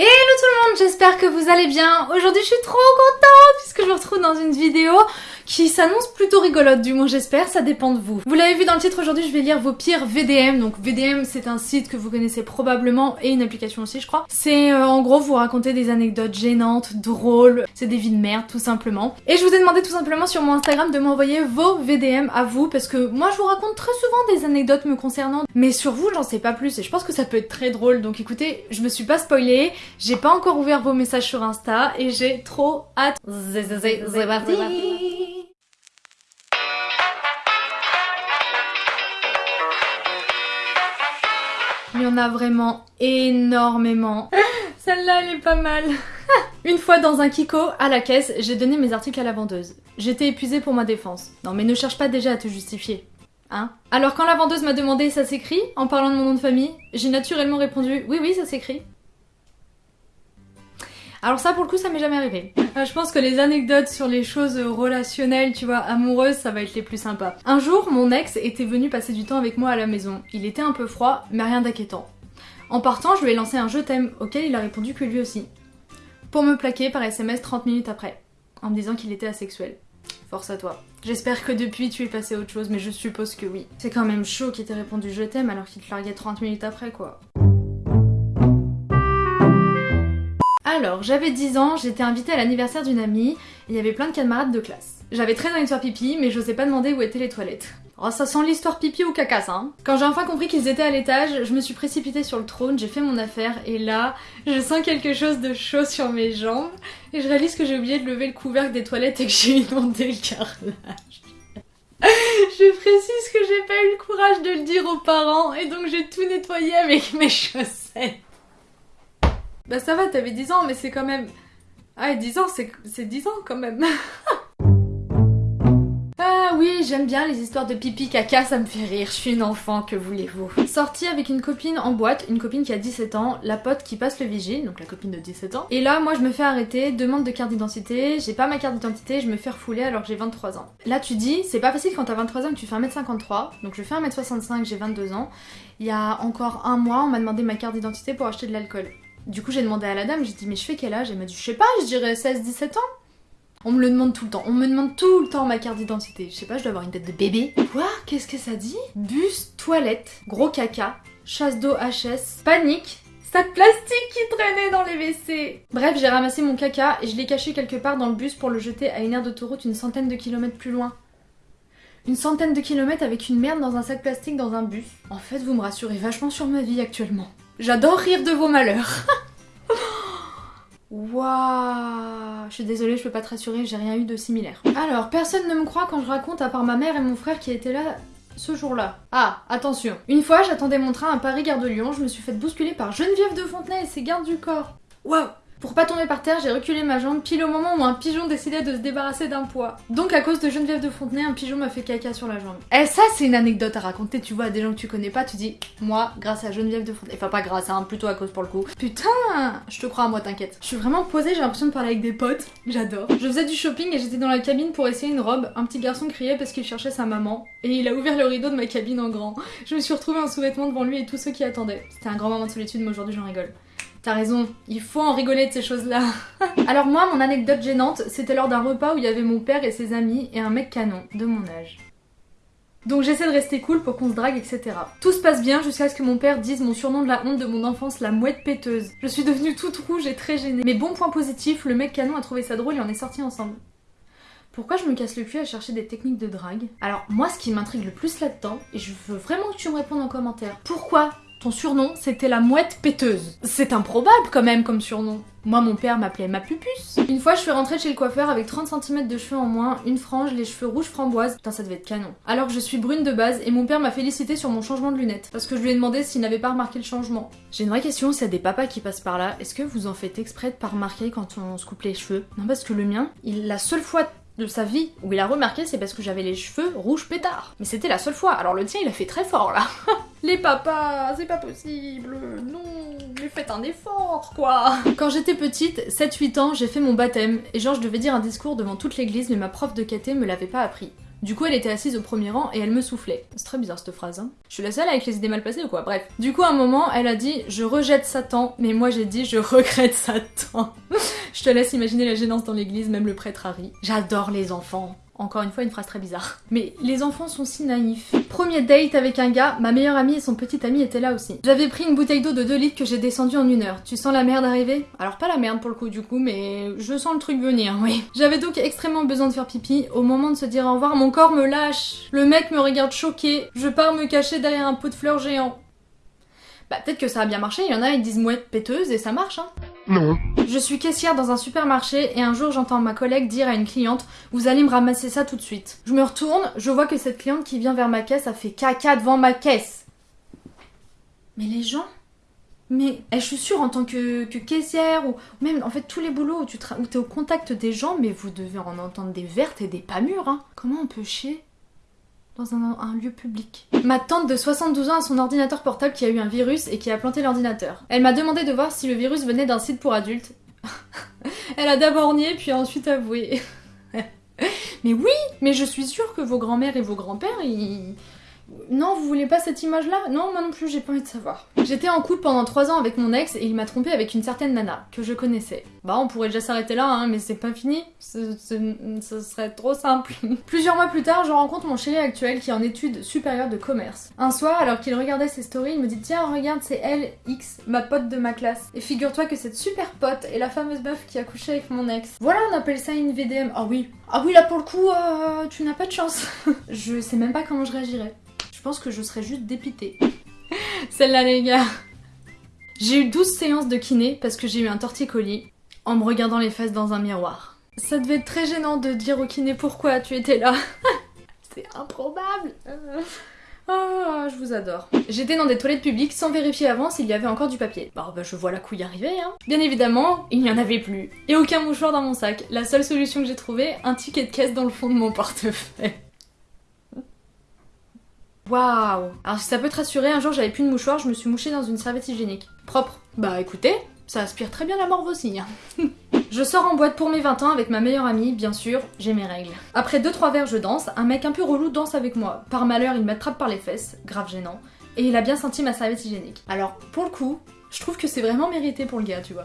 Hello tout le monde, j'espère que vous allez bien. Aujourd'hui je suis trop contente puisque je vous retrouve dans une vidéo qui s'annonce plutôt rigolote, du moins j'espère, ça dépend de vous. Vous l'avez vu dans le titre, aujourd'hui je vais lire vos pires VDM. Donc VDM c'est un site que vous connaissez probablement et une application aussi je crois. C'est euh, en gros vous raconter des anecdotes gênantes, drôles, c'est des vies de merde tout simplement. Et je vous ai demandé tout simplement sur mon Instagram de m'envoyer vos VDM à vous parce que moi je vous raconte très souvent des anecdotes me concernant. Mais sur vous j'en sais pas plus et je pense que ça peut être très drôle. Donc écoutez, je me suis pas spoilée, j'ai pas encore ouvert vos messages sur Insta et j'ai trop hâte. C'est parti Il y en a vraiment énormément. Celle-là, elle est pas mal. Une fois dans un Kiko, à la caisse, j'ai donné mes articles à la vendeuse. J'étais épuisée pour ma défense. Non mais ne cherche pas déjà à te justifier. Hein Alors quand la vendeuse m'a demandé ça s'écrit, en parlant de mon nom de famille, j'ai naturellement répondu oui oui ça s'écrit. Alors ça pour le coup ça m'est jamais arrivé. Euh, je pense que les anecdotes sur les choses relationnelles, tu vois, amoureuses, ça va être les plus sympas. Un jour, mon ex était venu passer du temps avec moi à la maison. Il était un peu froid, mais rien d'inquiétant. En partant, je lui ai lancé un je t'aime, auquel il a répondu que lui aussi. Pour me plaquer par SMS 30 minutes après, en me disant qu'il était asexuel. Force à toi. J'espère que depuis tu es passé à autre chose, mais je suppose que oui. C'est quand même chaud qu'il t'ait répondu je t'aime alors qu'il te larguait 30 minutes après quoi. Alors, j'avais 10 ans, j'étais invitée à l'anniversaire d'une amie, et il y avait plein de camarades de classe. J'avais très envie de faire pipi, mais j'osais pas demander où étaient les toilettes. Oh, ça sent l'histoire pipi ou caca. Hein. Quand j'ai enfin compris qu'ils étaient à l'étage, je me suis précipitée sur le trône, j'ai fait mon affaire, et là, je sens quelque chose de chaud sur mes jambes, et je réalise que j'ai oublié de lever le couvercle des toilettes et que j'ai inondé le carrelage. je précise que j'ai pas eu le courage de le dire aux parents, et donc j'ai tout nettoyé avec mes chaussettes. Bah ça va, t'avais 10 ans, mais c'est quand même... Ah, 10 ans, c'est 10 ans quand même. ah oui, j'aime bien les histoires de pipi caca, ça me fait rire, je suis une enfant, que voulez-vous? Sortie avec une copine en boîte, une copine qui a 17 ans, la pote qui passe le vigile, donc la copine de 17 ans. Et là, moi je me fais arrêter, demande de carte d'identité, j'ai pas ma carte d'identité, je me fais refouler alors que j'ai 23 ans. Là tu dis, c'est pas facile quand t'as 23 ans tu fais 1m53, donc je fais 1m65, j'ai 22 ans. Il y a encore un mois, on m'a demandé ma carte d'identité pour acheter de l'alcool. Du coup, j'ai demandé à la dame, j'ai dit, mais je fais quel âge? Elle m'a dit, je sais pas, je dirais 16-17 ans. On me le demande tout le temps. On me demande tout le temps ma carte d'identité. Je sais pas, je dois avoir une tête de bébé. Quoi? Qu'est-ce que ça dit? Bus, toilette, gros caca, chasse d'eau HS, panique, sac plastique qui traînait dans les WC. Bref, j'ai ramassé mon caca et je l'ai caché quelque part dans le bus pour le jeter à une aire d'autoroute une centaine de kilomètres plus loin. Une centaine de kilomètres avec une merde dans un sac plastique dans un bus. En fait, vous me rassurez vachement sur ma vie actuellement. J'adore rire de vos malheurs. Waouh Je suis désolée, je peux pas te rassurer, j'ai rien eu de similaire. Alors, personne ne me croit quand je raconte à part ma mère et mon frère qui étaient là ce jour-là. Ah, attention. Une fois, j'attendais mon train à Paris-Gare de Lyon, je me suis fait bousculer par Geneviève de Fontenay et ses gardes du corps. Waouh pour pas tomber par terre, j'ai reculé ma jambe pile au moment où un pigeon décidait de se débarrasser d'un poids. Donc à cause de Geneviève de Fontenay, un pigeon m'a fait caca sur la jambe. Eh ça c'est une anecdote à raconter, tu vois, à des gens que tu connais pas, tu dis moi grâce à Geneviève de Fontenay. Enfin pas grâce, hein, plutôt à cause pour le coup. Putain Je te crois à moi, t'inquiète. Je suis vraiment posée, j'ai l'impression de parler avec des potes. J'adore. Je faisais du shopping et j'étais dans la cabine pour essayer une robe. Un petit garçon criait parce qu'il cherchait sa maman. Et il a ouvert le rideau de ma cabine en grand. Je me suis retrouvée en sous-vêtements devant lui et tous ceux qui attendaient. C'était un grand moment de solitude, mais aujourd'hui j'en rigole. T'as raison, il faut en rigoler de ces choses-là. Alors moi, mon anecdote gênante, c'était lors d'un repas où il y avait mon père et ses amis et un mec canon de mon âge. Donc j'essaie de rester cool pour qu'on se drague, etc. Tout se passe bien jusqu'à ce que mon père dise mon surnom de la honte de mon enfance, la mouette péteuse. Je suis devenue toute rouge et très gênée. Mais bon point positif, le mec canon a trouvé ça drôle et on est sortis ensemble. Pourquoi je me casse le cul à chercher des techniques de drague? Alors moi ce qui m'intrigue le plus là-dedans, et je veux vraiment que tu me répondes en commentaire, pourquoi ton surnom, c'était la mouette péteuse. C'est improbable quand même comme surnom. Moi, mon père m'appelait ma pupus. Une fois, je suis rentrée chez le coiffeur avec 30 cm de cheveux en moins, une frange, les cheveux rouges framboise. Putain, ça devait être canon. Alors je suis brune de base et mon père m'a félicité sur mon changement de lunettes. Parce que je lui ai demandé s'il n'avait pas remarqué le changement. J'ai une vraie question, s'il y a des papas qui passent par là, est-ce que vous en faites exprès de pas remarquer quand on se coupe les cheveux? Non, parce que le mien, il, la seule fois de sa vie où il a remarqué, c'est parce que j'avais les cheveux rouges pétards. Mais c'était la seule fois, alors le tien il a fait très fort là. les papas, c'est pas possible, non, mais faites un effort quoi. Quand j'étais petite, 7-8 ans, j'ai fait mon baptême, et genre je devais dire un discours devant toute l'église, mais ma prof de caté me l'avait pas appris. Du coup, elle était assise au premier rang et elle me soufflait. C'est très bizarre cette phrase, hein. Je suis la seule avec les idées mal placées ou quoi? Bref. Du coup, à un moment, elle a dit Je rejette Satan, mais moi j'ai dit Je regrette Satan. Je te laisse imaginer la gênance dans l'église, même le prêtre Harry. J'adore les enfants. Encore une fois, une phrase très bizarre. Mais les enfants sont si naïfs. Premier date avec un gars, ma meilleure amie et son petit ami étaient là aussi. J'avais pris une bouteille d'eau de 2 litres que j'ai descendue en une heure. Tu sens la merde arriver? Alors pas la merde pour le coup du coup, mais je sens le truc venir, oui. J'avais donc extrêmement besoin de faire pipi. Au moment de se dire au revoir, mon corps me lâche. Le mec me regarde choqué. Je pars me cacher derrière un pot de fleurs géant. Bah peut-être que ça a bien marché, il y en a, ils disent mouette péteuse et ça marche, hein. Non. Je suis caissière dans un supermarché et un jour j'entends ma collègue dire à une cliente Vous allez me ramasser ça tout de suite. Je me retourne, je vois que cette cliente qui vient vers ma caisse a fait caca devant ma caisse. Mais les gens mais eh, je suis sûre en tant que, caissière ou même en fait tous les boulots où tu t'es au contact des gens, mais vous devez en entendre des vertes et des pas mûres. Hein. Comment on peut chier? Dans un, lieu public. Ma tante de 72 ans a son ordinateur portable qui a eu un virus et qui a planté l'ordinateur. Elle m'a demandé de voir si le virus venait d'un site pour adultes. Elle a d'abord nié puis a ensuite avoué. mais oui, mais je suis sûre que vos grands-mères et vos grands-pères, ils... Non, vous voulez pas cette image-là? Non, moi non plus, j'ai pas envie de savoir. J'étais en couple pendant 3 ans avec mon ex et il m'a trompé avec une certaine nana que je connaissais. Bah, on pourrait déjà s'arrêter là, hein, mais c'est pas fini. Ce, serait trop simple. Plusieurs mois plus tard, je rencontre mon chéri actuel qui est en études supérieures de commerce. Un soir, alors qu'il regardait ses stories, il me dit Tiens, regarde, c'est elle, X, ma pote de ma classe. Et figure-toi que cette super pote est la fameuse meuf qui a couché avec mon ex. Voilà, on appelle ça une VDM. Ah oui. Ah oui, là pour le coup, euh, tu n'as pas de chance. je sais même pas comment je réagirais. Que je serais juste dépitée. Celle-là, les gars. J'ai eu 12 séances de kiné parce que j'ai eu un torticolis en me regardant les fesses dans un miroir. Ça devait être très gênant de dire au kiné pourquoi tu étais là? C'est improbable. Oh, je vous adore. J'étais dans des toilettes publiques sans vérifier avant s'il y avait encore du papier. Bah, bah je vois la couille arriver, hein. Bien évidemment, il n'y en avait plus. Et aucun mouchoir dans mon sac. La seule solution que j'ai trouvée, un ticket de caisse dans le fond de mon portefeuille. Waouh Alors si ça peut te rassurer, un jour j'avais plus de mouchoir, je me suis mouchée dans une serviette hygiénique. Propre. Bah écoutez, ça aspire très bien la morve aussi. hein. je sors en boîte pour mes 20 ans avec ma meilleure amie, bien sûr, j'ai mes règles. Après 2-3 verres, je danse, un mec un peu relou danse avec moi. Par malheur, il m'attrape par les fesses, grave gênant, et il a bien senti ma serviette hygiénique. Alors, pour le coup, je trouve que c'est vraiment mérité pour le gars, tu vois.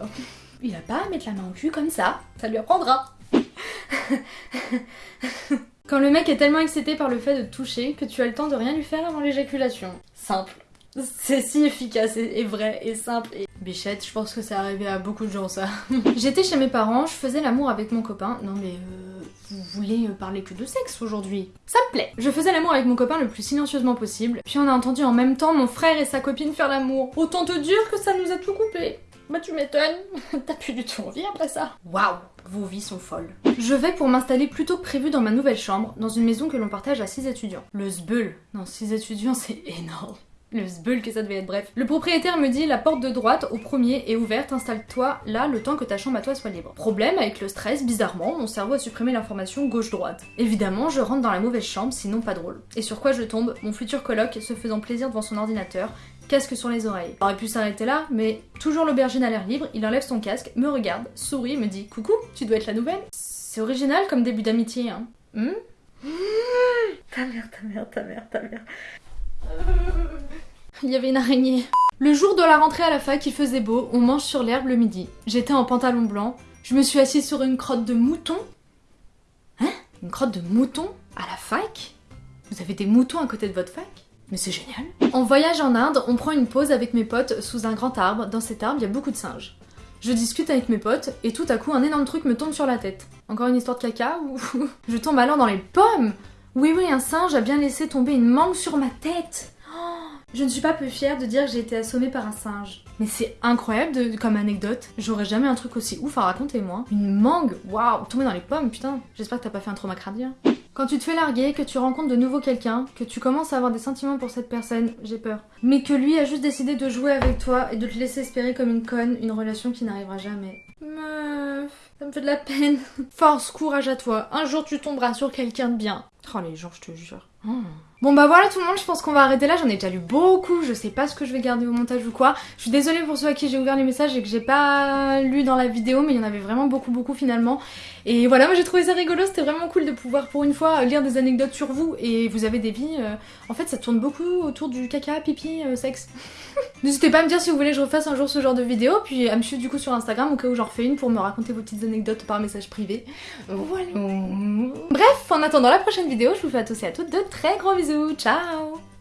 Il a pas à mettre la main au cul comme ça, ça lui apprendra. Quand le mec est tellement excité par le fait de toucher que tu as le temps de rien lui faire avant l'éjaculation. Simple. C'est si efficace et, et vrai et simple et... Bichette, je pense que c'est arrivé à beaucoup de gens ça. J'étais chez mes parents, je faisais l'amour avec mon copain. Non mais euh, vous voulez euh, parler que de sexe aujourd'hui? Ça me plaît. Je faisais l'amour avec mon copain le plus silencieusement possible. Puis on a entendu en même temps mon frère et sa copine faire l'amour. Autant te dire que ça nous a tout coupé. Bah tu m'étonnes, t'as plus du tout envie après ça. Waouh, vos vies sont folles. Je vais pour m'installer plus tôt que prévu dans ma nouvelle chambre, dans une maison que l'on partage à 6 étudiants. Le sbeul. Non, 6 étudiants c'est énorme. Le sbeul que ça devait être bref. Le propriétaire me dit la porte de droite au premier est ouverte, installe-toi là le temps que ta chambre à toi soit libre. Problème avec le stress, bizarrement, mon cerveau a supprimé l'information gauche-droite. Évidemment, je rentre dans la mauvaise chambre, sinon pas drôle. Et sur quoi je tombe? Mon futur coloc se faisant plaisir devant son ordinateur, casque sur les oreilles. Il aurait pu s'arrêter là, mais toujours l'aubergine à l'air libre, il enlève son casque, me regarde, sourit, me dit Coucou, tu dois être la nouvelle? C'est original comme début d'amitié, hein. Hmm ta mère, ta mère, ta mère, ta mère. Il y avait une araignée. Le jour de la rentrée à la fac, il faisait beau, on mange sur l'herbe le midi. J'étais en pantalon blanc, je me suis assise sur une crotte de mouton. Hein? Une crotte de mouton À la fac? Vous avez des moutons à côté de votre fac? Mais c'est génial. En voyage en Inde, on prend une pause avec mes potes sous un grand arbre. Dans cet arbre, il y a beaucoup de singes. Je discute avec mes potes et tout à coup, un énorme truc me tombe sur la tête. Encore une histoire de caca je tombe alors dans les pommes? Oui, oui, un singe a bien laissé tomber une mangue sur ma tête. Je ne suis pas peu fière de dire que j'ai été assommée par un singe. Mais c'est incroyable comme anecdote. J'aurais jamais un truc aussi ouf à raconter, moi. Une mangue Waouh Tomber dans les pommes, putain. J'espère que t'as pas fait un trauma cardiaque. Quand tu te fais larguer, que tu rencontres de nouveau quelqu'un, que tu commences à avoir des sentiments pour cette personne, j'ai peur. Mais que lui a juste décidé de jouer avec toi et de te laisser espérer comme une conne une relation qui n'arrivera jamais. Meuf, ça me fait de la peine. Force, courage à toi. Un jour tu tomberas sur quelqu'un de bien. Oh les gens, je te jure. Oh. Bon bah voilà tout le monde, je pense qu'on va arrêter là, j'en ai déjà lu beaucoup, je sais pas ce que je vais garder au montage ou quoi. Je suis désolée pour ceux à qui j'ai ouvert les messages et que j'ai pas lu dans la vidéo, mais il y en avait vraiment beaucoup beaucoup finalement. Et voilà, moi j'ai trouvé ça rigolo, c'était vraiment cool de pouvoir pour une fois lire des anecdotes sur vous et vous avez des vies. Euh, en fait ça tourne beaucoup autour du caca, pipi, euh, sexe. N'hésitez pas à me dire si vous voulez que je refasse un jour ce genre de vidéo, puis à me suivre du coup sur Instagram au cas où j'en refais une pour me raconter vos petites anecdotes par message privé. Voilà. Bref, en attendant la prochaine vidéo, je vous fais à tous et à toutes de très gros bisous. zu. Ciao!